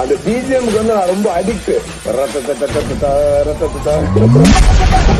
அந்த பிஜிஎம்க்கு வந்து நான் ரொம்ப அடிக்ட் ரத்த ரத்த ரத்த